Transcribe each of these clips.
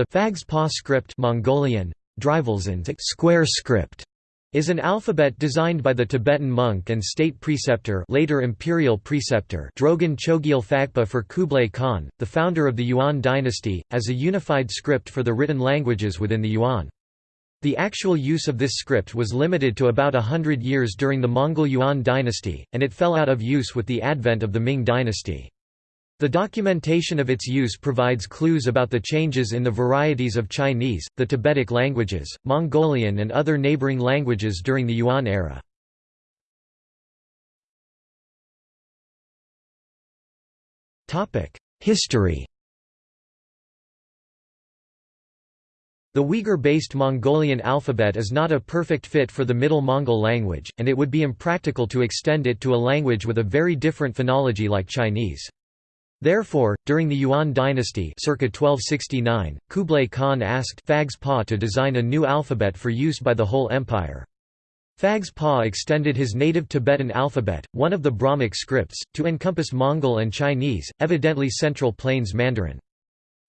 The Phags-Pa script Mongolian, square script is an alphabet designed by the Tibetan monk and state preceptor later imperial preceptor Drogon Chogyal Phagpa for Kublai Khan, the founder of the Yuan dynasty, as a unified script for the written languages within the Yuan. The actual use of this script was limited to about a hundred years during the Mongol Yuan dynasty, and it fell out of use with the advent of the Ming dynasty. The documentation of its use provides clues about the changes in the varieties of Chinese, the Tibetic languages, Mongolian and other neighboring languages during the Yuan era. History The Uyghur-based Mongolian alphabet is not a perfect fit for the Middle Mongol language, and it would be impractical to extend it to a language with a very different phonology like Chinese. Therefore, during the Yuan dynasty circa 1269, Kublai Khan asked Phags-Pa to design a new alphabet for use by the whole empire. Phags-Pa extended his native Tibetan alphabet, one of the Brahmic scripts, to encompass Mongol and Chinese, evidently Central Plains Mandarin.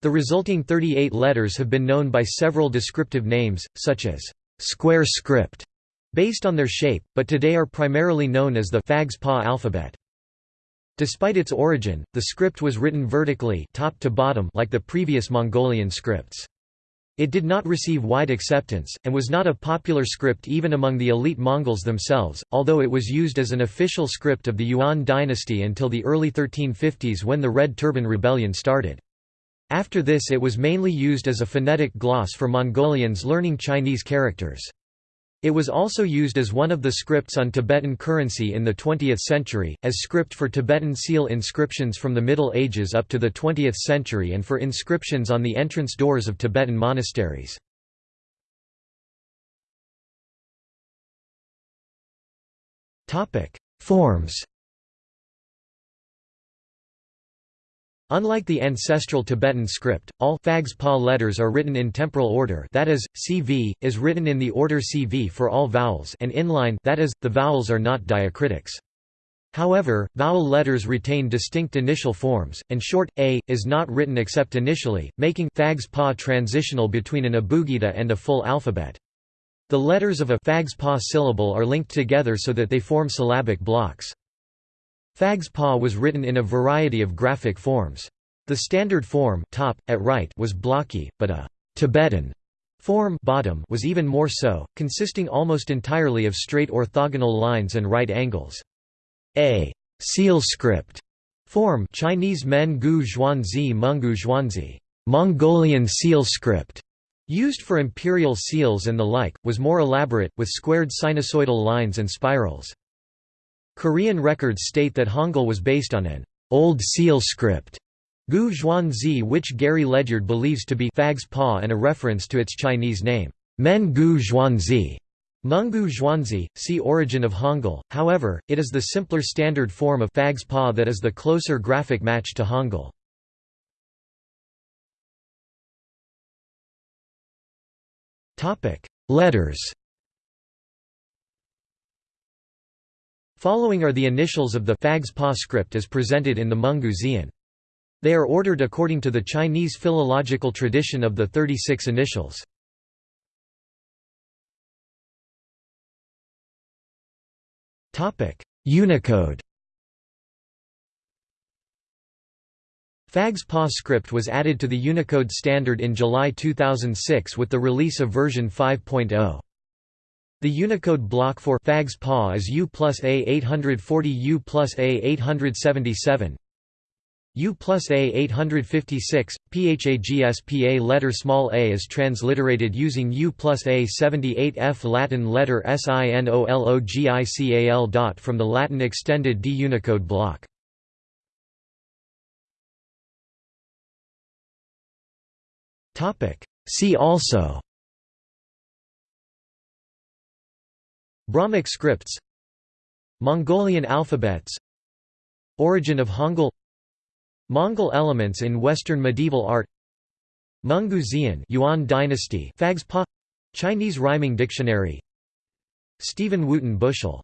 The resulting 38 letters have been known by several descriptive names, such as square script, based on their shape, but today are primarily known as the Phags-Pa alphabet. Despite its origin, the script was written vertically top to bottom like the previous Mongolian scripts. It did not receive wide acceptance, and was not a popular script even among the elite Mongols themselves, although it was used as an official script of the Yuan dynasty until the early 1350s when the Red Turban Rebellion started. After this it was mainly used as a phonetic gloss for Mongolians learning Chinese characters. It was also used as one of the scripts on Tibetan currency in the 20th century, as script for Tibetan seal inscriptions from the Middle Ages up to the 20th century and for inscriptions on the entrance doors of Tibetan monasteries. Forms Unlike the ancestral Tibetan script, all Phags-Pa letters are written in temporal order that is, CV, is written in the order CV for all vowels and inline that is, the vowels are not diacritics. However, vowel letters retain distinct initial forms, and short, a, is not written except initially, making Phags-Pa transitional between an abugida and a full alphabet. The letters of a Phags-Pa syllable are linked together so that they form syllabic blocks. Phags-Pa was written in a variety of graphic forms. The standard form top, at right was blocky, but a «Tibetan» form bottom was even more so, consisting almost entirely of straight orthogonal lines and right angles. A «seal script» form Chinese Men Gu Zhuanzi Mungu Zhuanzi Mongolian seal script, used for imperial seals and the like, was more elaborate, with squared sinusoidal lines and spirals. Korean records state that Hangul was based on an old seal script, Gu which Gary Ledyard believes to be Phags-Pa and a reference to its Chinese name, Men Gu. Mungu Zhuanzi, see Origin of Hangul, however, it is the simpler standard form of Fag's Paw that is the closer graphic match to Hangul. Letters Following are the initials of the Phags-Pa script as presented in the Xian. They are ordered according to the Chinese philological tradition of the 36 initials. Unicode Phags-Pa script was added to the Unicode standard in July 2006 with the release of version 5.0. The Unicode block for Phags-Pa is U plus A840 U plus A877 U plus A856, PHAGSPA letter small a is transliterated using U plus A78F Latin letter SINOLOGICAL dot from the Latin extended D Unicode block. See also Brahmic scripts Mongolian alphabets Origin of Hangul Mongol elements in Western medieval art Mungu Xian Yuan dynasty Phags-Pa Chinese rhyming dictionary Stephen Wootton Bushell